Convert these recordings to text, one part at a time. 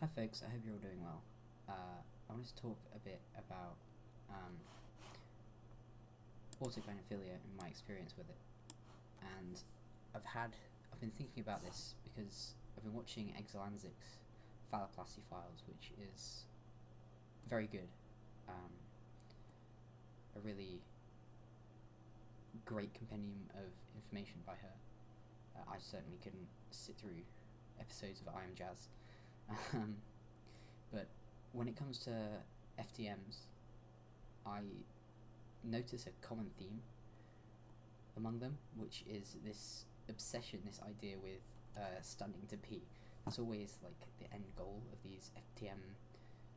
Hi folks, I hope you're all doing well. Uh, I wanted to talk a bit about um, and my experience with it. And I've had, I've been thinking about this because I've been watching Exulansic's Phalloplasty Files, which is very good. Um, a really great compendium of information by her. Uh, I certainly couldn't sit through episodes of I Am Jazz. Um, but when it comes to FTMs, I notice a common theme among them, which is this obsession, this idea with uh, stunning to pee. It's always like the end goal of these FTM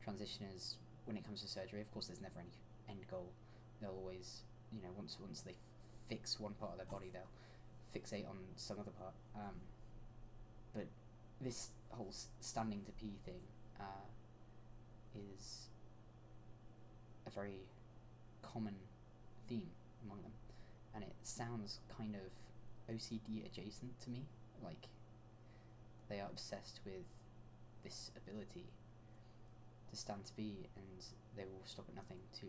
transitioners when it comes to surgery. Of course, there's never any end goal. They'll always, you know, once once they fix one part of their body, they'll fixate on some other part. Um, but this whole standing to pee thing uh, is a very common theme among them, and it sounds kind of OCD adjacent to me. Like they are obsessed with this ability to stand to be, and they will stop at nothing to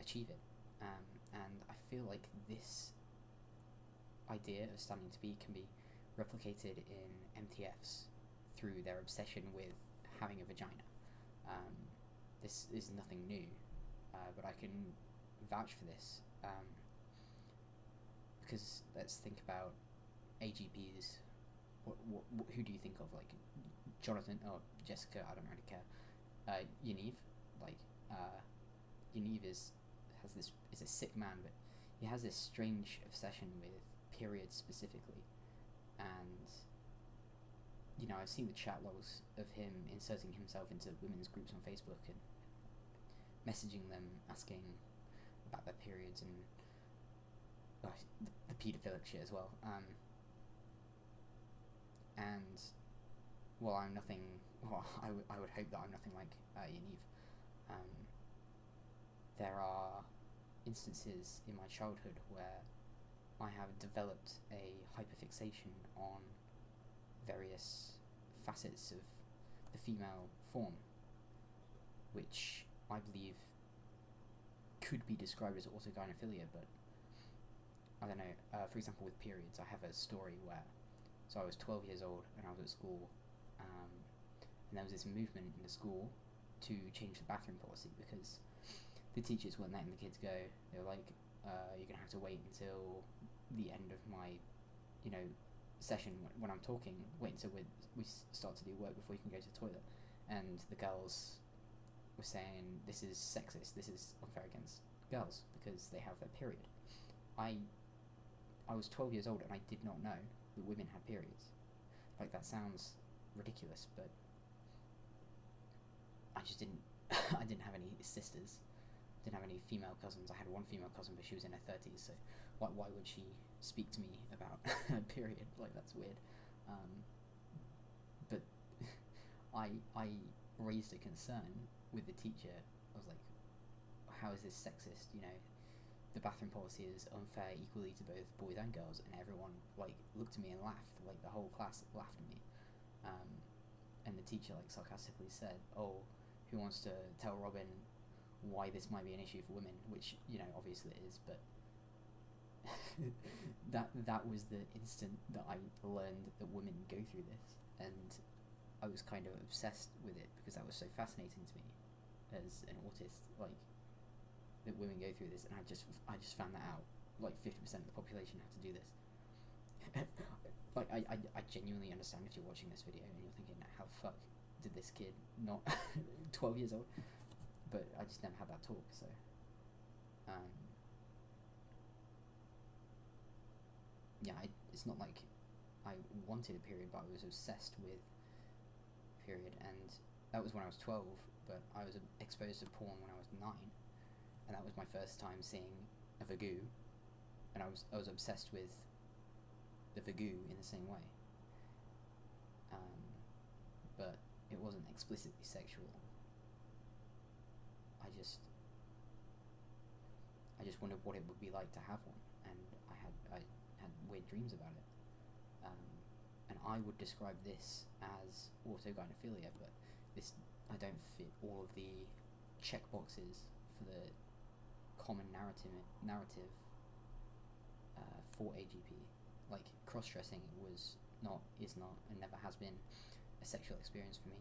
achieve it. Um, and I feel like this idea of standing to be can be replicated in MTFs through their obsession with having a vagina. Um, this is nothing new, uh, but I can vouch for this um, because let's think about AGPs. What, what, who do you think of? Like Jonathan or Jessica? I don't really care. Uh, Yaniv, like uh, Yaniv is has this is a sick man, but he has this strange obsession with periods specifically, and you know, I've seen the chat logs of him inserting himself into women's groups on Facebook and messaging them asking about their periods and the, the paedophilic shit as well. Um, and while I'm nothing, well, I, I would hope that I'm nothing like uh, Yaniv, um, there are instances in my childhood where I have developed a hyperfixation on various facets of the female form, which I believe could be described as autogynephilia, but I don't know. Uh, for example, with periods, I have a story where, so I was 12 years old and I was at school, um, and there was this movement in the school to change the bathroom policy because the teachers weren't letting the kids go. They were like, uh, "You're gonna have to wait until the end of my, you know, session when I'm talking, wait until we we start to do work before you can go to the toilet. And the girls were saying this is sexist, this is unfair against girls because they have their period. I I was 12 years old and I did not know that women had periods. Like that sounds ridiculous, but I just didn't I didn't have any sisters. Didn't have any female cousins. I had one female cousin, but she was in her thirties. So why why would she speak to me about a period? Like that's weird. Um, but I I raised a concern with the teacher. I was like, how is this sexist? You know, the bathroom policy is unfair equally to both boys and girls, and everyone like looked at me and laughed. Like the whole class laughed at me. Um, and the teacher like sarcastically said, "Oh, who wants to tell Robin why this might be an issue for women?" Which you know, obviously it is, but that that was the instant that I learned that women go through this, and I was kind of obsessed with it because that was so fascinating to me as an autist. Like that women go through this, and I just I just found that out. Like fifty percent of the population have to do this. like I, I I genuinely understand if you're watching this video and you're thinking, how fuck did this kid not twelve years old? But I just never had that talk, so. Um, yeah, I, it's not like I wanted a period, but I was obsessed with period, and that was when I was twelve. But I was exposed to porn when I was nine, and that was my first time seeing a vagoo, and I was I was obsessed with the vagoo in the same way. Um, but it wasn't explicitly sexual. I just I just wondered what it would be like to have one, and I had I had weird dreams about it. Um, and I would describe this as autogynephilia, but this I don't fit all of the check boxes for the common narrative narrative uh, for AGP. Like cross dressing was not, is not, and never has been a sexual experience for me.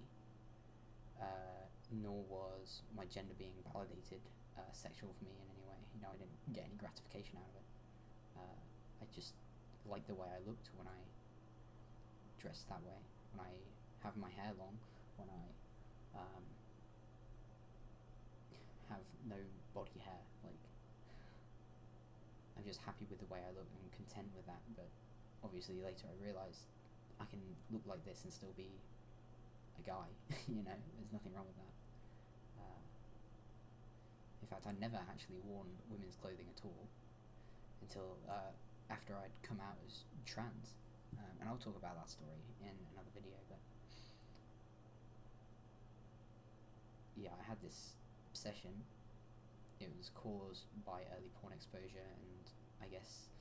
Uh, nor was my gender being validated uh, sexual for me in any way. You know, I didn't get any gratification out of it. Uh, I just liked the way I looked when I dressed that way. When I have my hair long, when I um, have no body hair. Like, I'm just happy with the way I look and content with that. But obviously, later I realised I can look like this and still be a guy. you know, there's nothing wrong with that. Uh, in fact, I never actually worn women's clothing at all until uh, after I'd come out as trans. Um, and I'll talk about that story in another video, but yeah, I had this obsession. It was caused by early porn exposure and I guess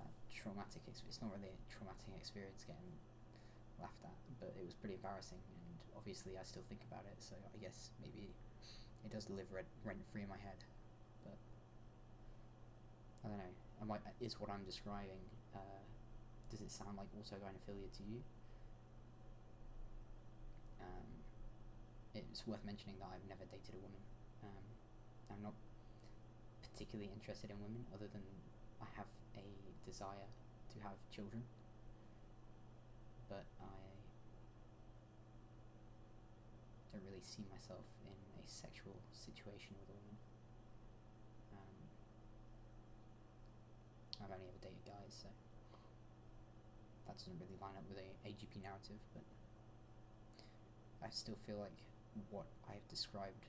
uh, traumatic. It's not really a traumatic experience getting laughed at, but it was pretty embarrassing. And obviously, I still think about it. So I guess maybe it does live rent free in my head. But I don't know. Am I, is what I'm describing? Uh, does it sound like autogynephilia to you? Um, it's worth mentioning that I've never dated a woman. Um, I'm not particularly interested in women, other than I have a desire to have children. But I don't really see myself in a sexual situation with a woman. Um, I've only ever dated guys, so that doesn't really line up with a AGP narrative. But I still feel like what I've described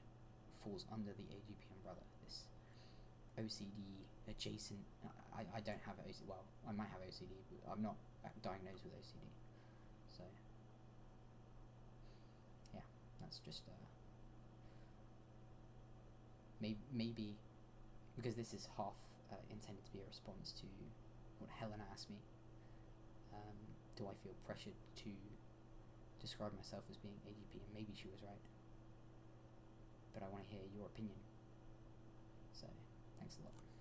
falls under the AGP umbrella. This OCD adjacent. I, I don't have OCD. Well, I might have OCD, but I'm not diagnosed with OCD. So yeah, that's just uh, maybe maybe because this is half uh, intended to be a response to what Helena asked me. Um, do I feel pressured to describe myself as being AGP? And maybe she was right. But I want to hear your opinion. So, thanks a lot.